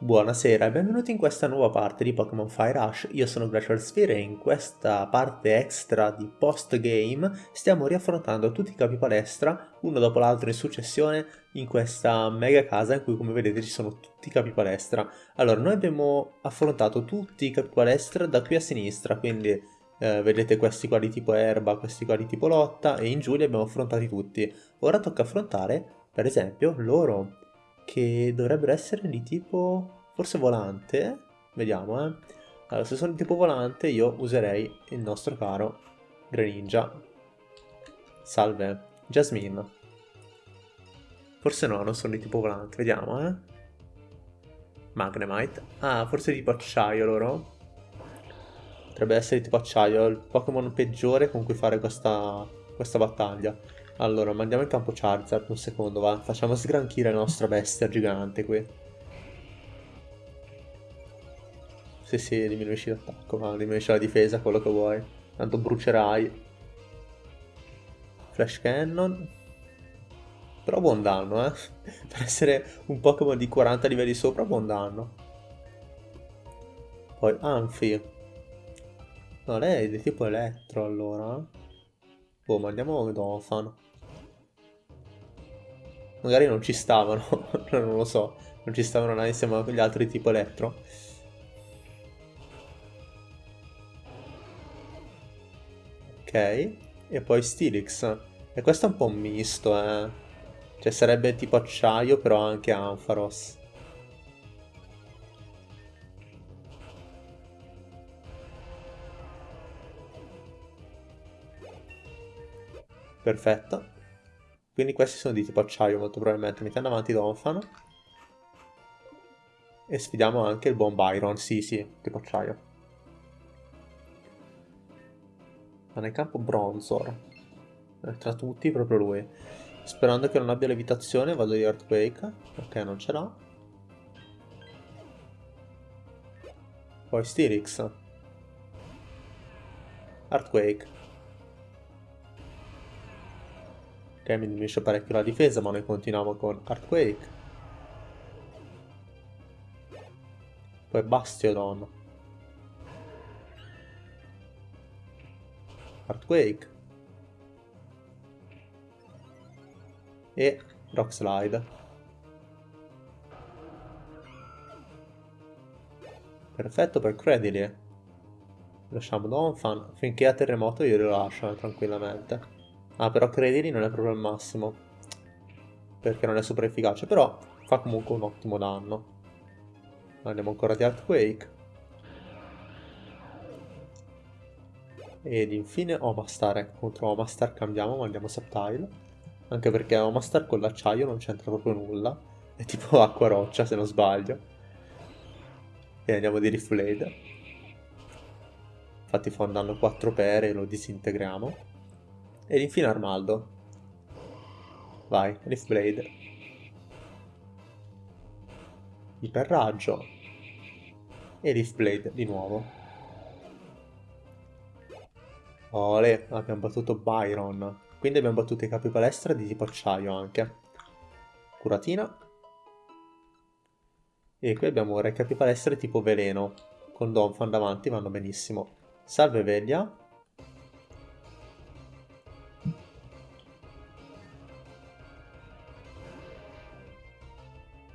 Buonasera e benvenuti in questa nuova parte di Pokémon Fire Rush, io sono Glacial Sphere e in questa parte extra di post-game stiamo riaffrontando tutti i capi palestra, uno dopo l'altro in successione, in questa mega casa in cui come vedete ci sono tutti i capi palestra. Allora, noi abbiamo affrontato tutti i capi palestra da qui a sinistra, quindi eh, vedete questi qua di tipo erba, questi qua di tipo lotta e in giù li abbiamo affrontati tutti. Ora tocca affrontare, per esempio, loro che dovrebbero essere di tipo forse volante. Vediamo, eh. Allora, se sono di tipo volante io userei il nostro caro Greninja. Salve, Jasmine. Forse no, non sono di tipo volante, vediamo, eh. Magnemite. Ah, forse di tipo acciaio loro. Potrebbe essere di tipo acciaio, il Pokémon peggiore con cui fare questa, questa battaglia. Allora, mandiamo in campo Charizard un secondo, va. Facciamo sgranchire la nostra bestia gigante qui. Sì, sì, diminuisci l'attacco, ma diminuisci la difesa, quello che vuoi. Tanto brucerai. Flash Cannon. Però buon danno, eh. per essere un Pokémon di 40 livelli sopra, buon danno. Poi Anfi. No, lei è di tipo elettro, allora. Boh, mandiamo Donphan. Magari non ci stavano, non lo so. Non ci stavano là insieme agli altri tipo elettro. Ok, e poi Stilix. E questo è un po' un misto, eh. Cioè sarebbe tipo acciaio, però anche Ampharos. Perfetto. Quindi questi sono di tipo acciaio molto probabilmente. Mettiamo avanti Donphan. E sfidiamo anche il buon Byron. Sì, sì, tipo acciaio. Ma nel campo Bronzor. Eh, tra tutti proprio lui. Sperando che non abbia levitazione vado di Earthquake. Ok, non ce l'ha. Poi Styrix. Earthquake. Ok, mi diminuisce parecchio la difesa, ma noi continuiamo con Earthquake. Poi Bastiodon. Earthquake. E Rock Slide. Perfetto per Credily. Lasciamo Donphan. Finché a terremoto io lo lascio eh, tranquillamente. Ah, però Credili non è proprio il massimo. Perché non è super efficace. Però fa comunque un ottimo danno. Andiamo ancora di Earthquake. Ed infine Omastar. Ecco, contro Omastar cambiamo, ma andiamo Subtile. Anche perché Omastar con l'acciaio non c'entra proprio nulla. È tipo acqua roccia, se non sbaglio. E andiamo di Rift Blade. Infatti fa un danno 4 per e lo disintegriamo. Ed infine Armaldo. Vai, Rift Blade. Iperraggio. E Rift Blade di nuovo. Ole, abbiamo battuto Byron. Quindi abbiamo battuto i capi palestra di tipo acciaio anche. Curatina. E qui abbiamo re capi palestra tipo veleno. Con Donphan davanti vanno benissimo. Salve Veglia.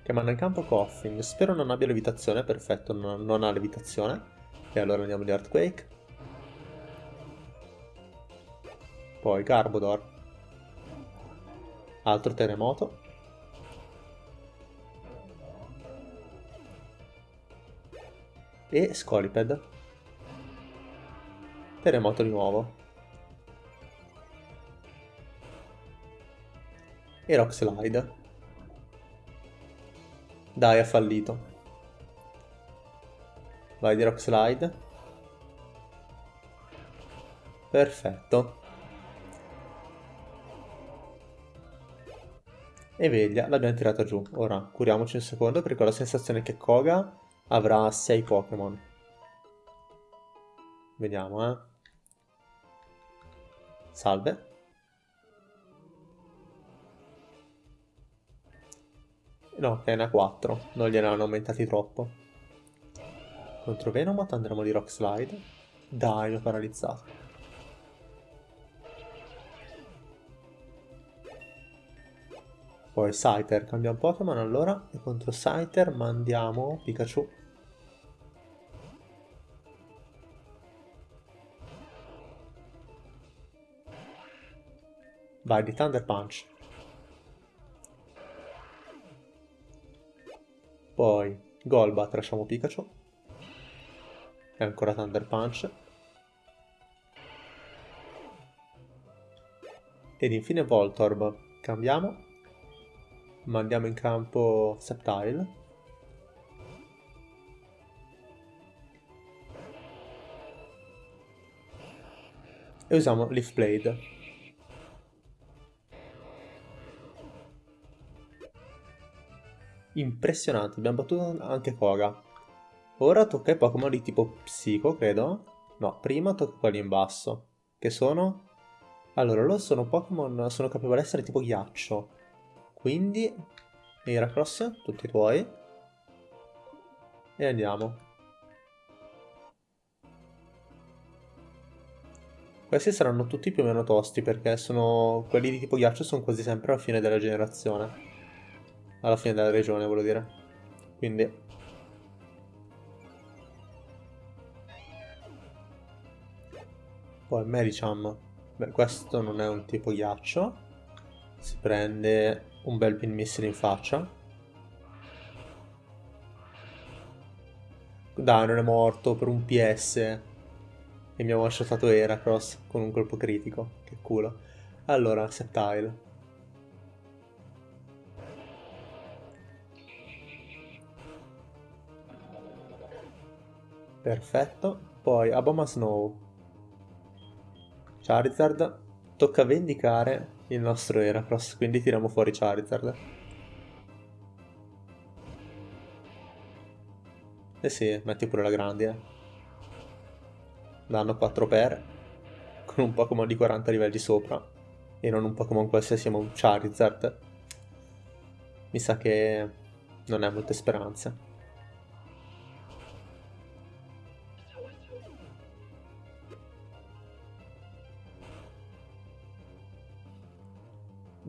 Che manda in campo Coffin. Spero non abbia levitazione, perfetto, non, non ha levitazione. E allora andiamo di Earthquake. Poi Garbodor. Altro terremoto. E Scoliped. Terremoto di nuovo. E Rock Slide. Dai, ha fallito. Vai di Rock Slide. Perfetto. E veglia, l'abbiamo tirata giù. Ora, curiamoci un secondo perché ho la sensazione che Koga avrà 6 Pokémon. Vediamo, eh. Salve. No, ne ha 4. Non gliene hanno aumentati troppo. Contro Venomoth andremo di Rock Slide. Dai, l'ho paralizzato. Poi Scyther, cambiamo Pokémon allora. E contro Scyther mandiamo Pikachu. Vai di Thunder Punch. Poi Golbat, lasciamo Pikachu. E ancora Thunder Punch. Ed infine Voltorb. Cambiamo. Mandiamo in campo Septile. E usiamo Leaf Blade. Impressionante, abbiamo battuto anche Koga. Ora tocca ai Pokémon di tipo Psico, credo. No, prima tocca quelli in basso. Che sono? Allora, loro sono Pokémon, sono essere tipo ghiaccio. Quindi, Heracross, tutti tuoi. E andiamo. Questi saranno tutti più o meno tosti perché sono quelli di tipo ghiaccio sono quasi sempre alla fine della generazione alla fine della regione, volevo dire. Quindi... Poi Medicham. Beh, questo non è un tipo ghiaccio. Si prende un bel pin missile in faccia. Dai, non è morto per un PS. E mi ha one-shotato Heracross con un colpo critico. Che culo. Allora, Septile. Perfetto. Poi Aboma Snow. Charizard. Tocca vendicare il nostro Heracross, quindi tiriamo fuori Charizard. Eh sì, metti pure la grandine. Danno 4 per. Con un Pokémon di 40 livelli sopra. E non un Pokémon qualsiasi, ma un Charizard. Mi sa che non ha molte speranze.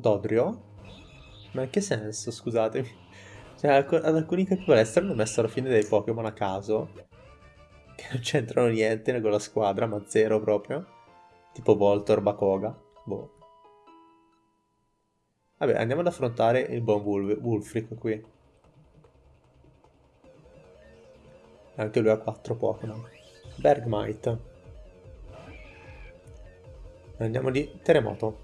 Dodrio? Ma in che senso, scusatemi? Cioè, ad alcuni capipalestre hanno messo alla fine dei Pokémon a caso, che non c'entrano niente con la squadra, ma zero proprio. Tipo Voltor, Bakoga. Boh. Vabbè, andiamo ad affrontare il buon Wolf Wulfric qui. Anche lui ha 4 Pokémon. Bergmite. Andiamo di Terremoto.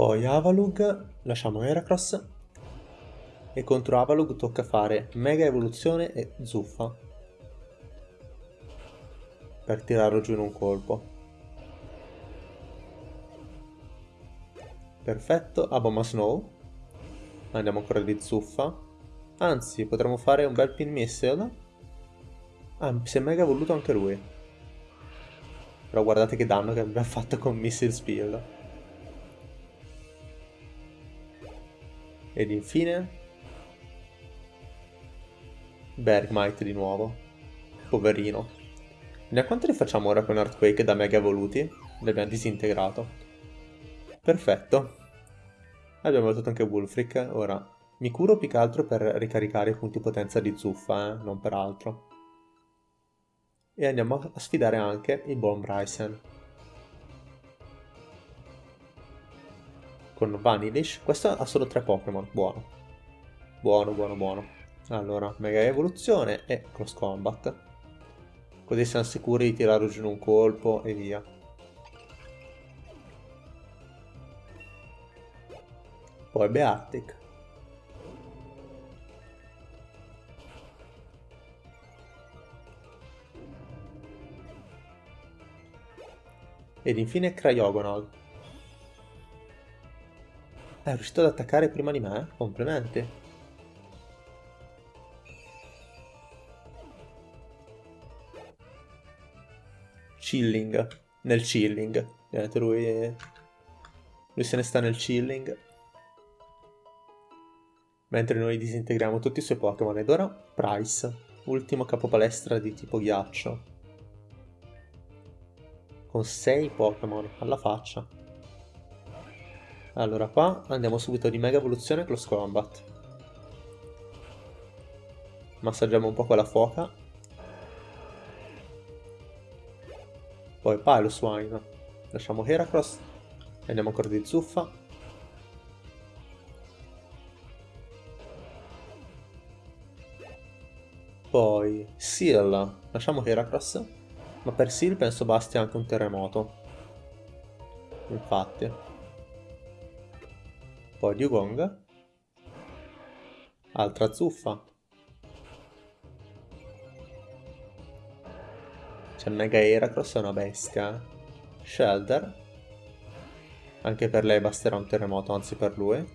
Poi Avalug, lasciamo Heracross. E contro Avalug tocca fare Mega Evoluzione e Zuffa. Per tirarlo giù in un colpo. Perfetto, Aboma Snow. Andiamo ancora di Zuffa. Anzi, potremmo fare un bel pin missile. Ah, si è mega evoluto anche lui. Però guardate che danno che abbiamo fatto con Missile Speed. Ed infine... Bergmite di nuovo. Poverino. Da quanto ne facciamo ora con Earthquake da mega evoluti? L'abbiamo disintegrato. Perfetto. Abbiamo evoluto anche Wulfric. Ora, mi curo più che altro per ricaricare i punti potenza di zuffa, eh? non per altro. E andiamo a sfidare anche il buon Bryson. Con Vanillish. Questo ha solo tre Pokémon, buono. Buono, buono, buono. Allora, Mega Evoluzione e Cross Combat. Così siamo sicuri di tirare giù in un colpo e via. Poi Beartic. Ed infine Cryogonal. È riuscito ad attaccare prima di me? Complimenti. chilling, nel chilling. Vedete, lui, lui se ne sta nel chilling. Mentre noi disintegriamo tutti i suoi Pokémon. Ed ora Price, ultimo capo palestra di tipo ghiaccio. Con 6 Pokémon alla faccia. Allora qua andiamo subito di Mega Evoluzione Close Combat. Massaggiamo un po' quella fuoca. Poi Pilus Wine. Lasciamo Heracross. Andiamo ancora di zuffa. Poi Seal. Lasciamo Heracross. Ma per Seal penso basti anche un terremoto. Infatti. Poi Dugong. Altra zuffa. C'è Mega Heracross, è una bestia. Shelter. Anche per lei basterà un terremoto, anzi per lui.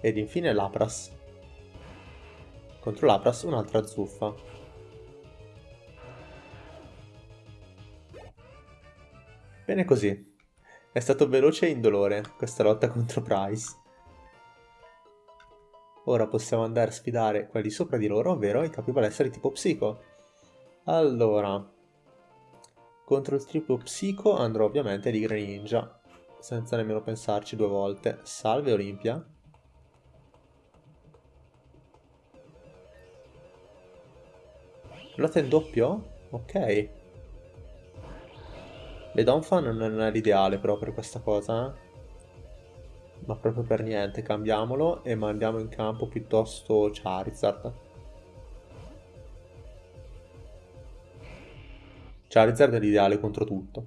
Ed infine Lapras. Contro Lapras un'altra zuffa. Bene così. È stato veloce e indolore questa lotta contro Price. Ora possiamo andare a sfidare quelli sopra di loro, ovvero i capi palestra di tipo psico. Allora, contro il tipo psico andrò ovviamente di Greninja, senza nemmeno pensarci due volte. Salve Olimpia. Lotta in doppio? Ok. Le Donphan non è l'ideale però per questa cosa, eh? ma proprio per niente, cambiamolo e mandiamo in campo piuttosto Charizard. Charizard è l'ideale contro tutto.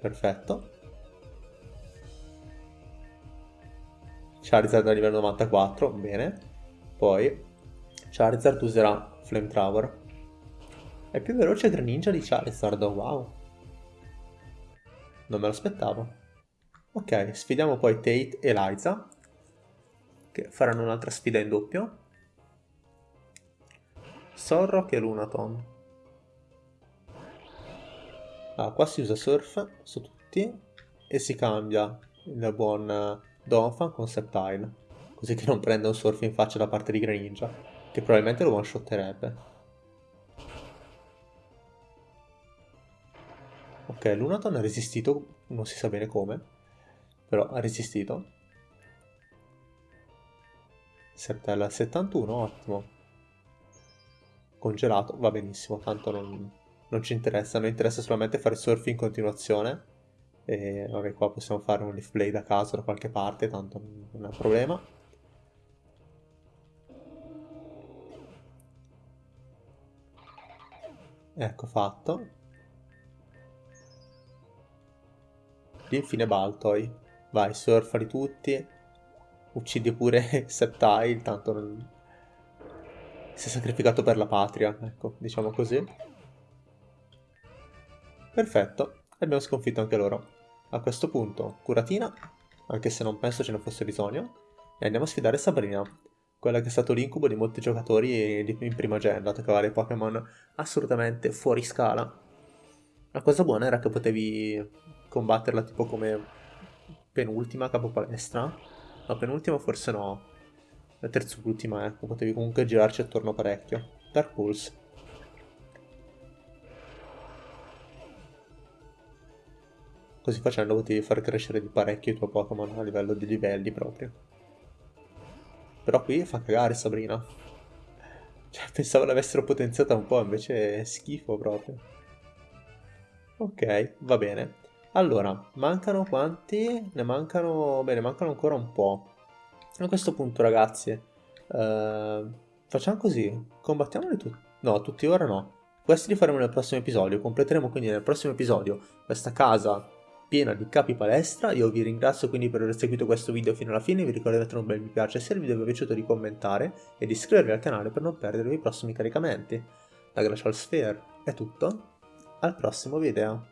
Perfetto. Charizard a livello 94, bene. Poi Charizard userà Flamethrower. È più veloce Greninja di Charizard, wow. Non me lo aspettavo. Ok, sfidiamo poi Tate e Liza, che faranno un'altra sfida in doppio. Sorrock e Lunaton. Ah, qua si usa Surf su tutti e si cambia il buon Donphan con Sceptile, così che non prenda un Surf in faccia da parte di Greninja, che probabilmente lo one-shotterebbe. Ok, Lunaton ha resistito, non si sa bene come, però ha resistito. Sertella 71, ottimo. Congelato, va benissimo, tanto non, non ci interessa, non interessa solamente fare surf in continuazione. E vabbè, qua possiamo fare un leaf blade a caso da qualche parte, tanto non è un problema. Ecco fatto. infine Baltoy. Vai, surfali tutti. Uccidi pure Septile, tanto non... Si è sacrificato per la patria, ecco, diciamo così. Perfetto, abbiamo sconfitto anche loro. A questo punto, curatina, anche se non penso ce ne fosse bisogno, e andiamo a sfidare Sabrina, quella che è stato l'incubo di molti giocatori in prima gen, dato che aveva Pokémon assolutamente fuori scala. La cosa buona era che potevi combatterla tipo come penultima capo palestra. La penultima forse no. La terzultima, ecco, potevi comunque girarci attorno parecchio. Dark Pulse. Così facendo potevi far crescere di parecchio i tuoi Pokémon a livello di livelli proprio. Però qui fa cagare Sabrina. Cioè, pensavo l'avessero potenziata un po', invece è schifo proprio. Ok, va bene. Allora, mancano quanti? Ne mancano... Bene, mancano ancora un po'. A questo punto, ragazzi, eh, facciamo così. Combattiamoli tutti. No, tutti ora no. Questi li faremo nel prossimo episodio. Completeremo quindi nel prossimo episodio questa casa piena di capi palestra. Io vi ringrazio quindi per aver seguito questo video fino alla fine. Vi ricordo di mettere un bel mi piace se il video vi è piaciuto di commentare e di iscrivervi al canale per non perdere i prossimi caricamenti. Da Glacial Sphere è tutto. Al prossimo video.